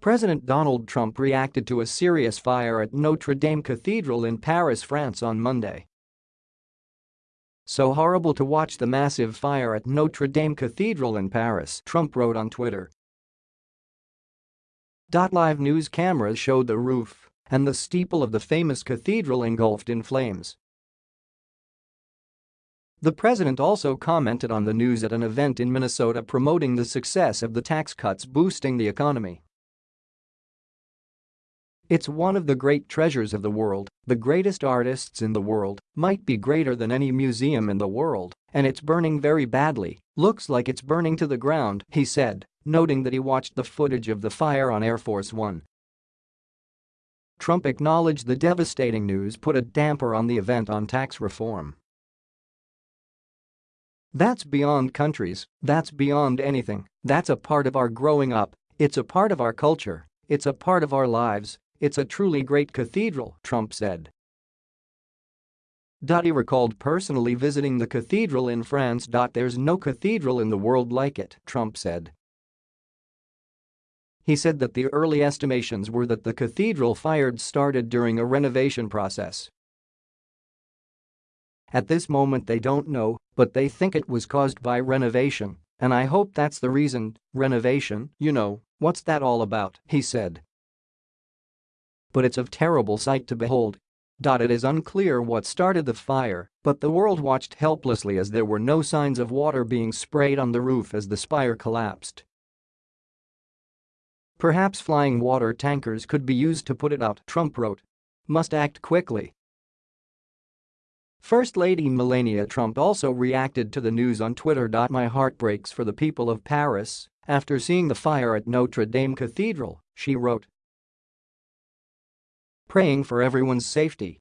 President Donald Trump reacted to a serious fire at Notre Dame Cathedral in Paris, France on Monday. So horrible to watch the massive fire at Notre Dame Cathedral in Paris, Trump wrote on Twitter. Live news cameras showed the roof and the steeple of the famous cathedral engulfed in flames. The president also commented on the news at an event in Minnesota promoting the success of the tax cuts boosting the economy. It's one of the great treasures of the world, the greatest artists in the world, might be greater than any museum in the world, and it's burning very badly, looks like it's burning to the ground, he said, noting that he watched the footage of the fire on Air Force One. Trump acknowledged the devastating news put a damper on the event on tax reform. That's beyond countries, that's beyond anything, that's a part of our growing up, it's a part of our culture, it's a part of our lives, it's a truly great cathedral, Trump said. He recalled personally visiting the cathedral in France. There's no cathedral in the world like it, Trump said. He said that the early estimations were that the cathedral fired started during a renovation process. At this moment they don't know, but they think it was caused by renovation, and I hope that's the reason, renovation, you know, what's that all about, he said but it's a terrible sight to behold. It is unclear what started the fire, but the world watched helplessly as there were no signs of water being sprayed on the roof as the spire collapsed. Perhaps flying water tankers could be used to put it out, Trump wrote. Must act quickly. First Lady Melania Trump also reacted to the news on Twitter. My heart breaks for the people of Paris after seeing the fire at Notre Dame Cathedral, she wrote praying for everyone's safety